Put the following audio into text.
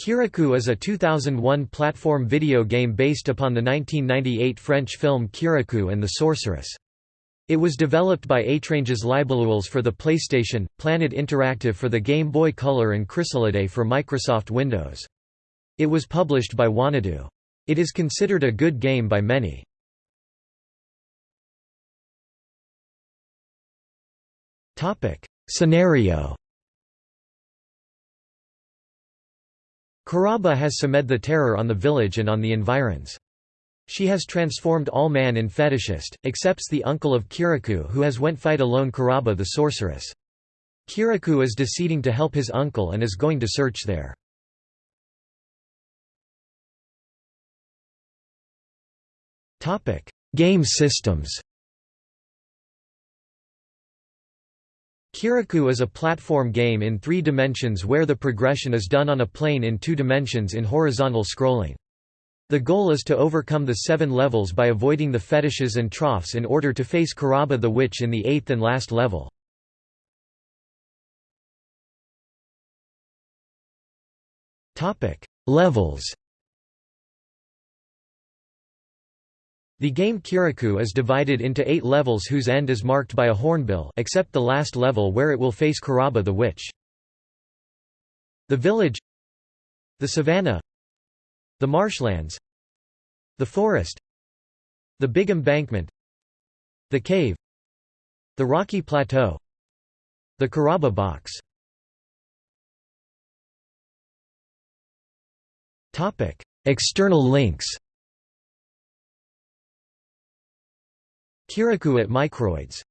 Kirikou is a 2001 platform video game based upon the 1998 French film Kirikou and the Sorceress. It was developed by Étranges Libellules for the PlayStation, Planet Interactive for the Game Boy Color and Chrysalidae for Microsoft Windows. It was published by Wanadoo. It is considered a good game by many. Scenario Karaba has Samed the Terror on the village and on the environs. She has transformed all man in fetishist, excepts the uncle of Kirikou who has went fight alone Karaba the sorceress. Kirikou is deciding to help his uncle and is going to search there. Game systems Kirikou is a platform game in three dimensions where the progression is done on a plane in two dimensions in horizontal scrolling. The goal is to overcome the seven levels by avoiding the fetishes and troughs in order to face Karaba the Witch in the eighth and last level. Levels The game Kirikou is divided into eight levels whose end is marked by a hornbill except the last level where it will face Karaba the Witch. The village The savanna The marshlands The forest The big embankment The cave The rocky plateau The Karaba box External links Kirikou at Microids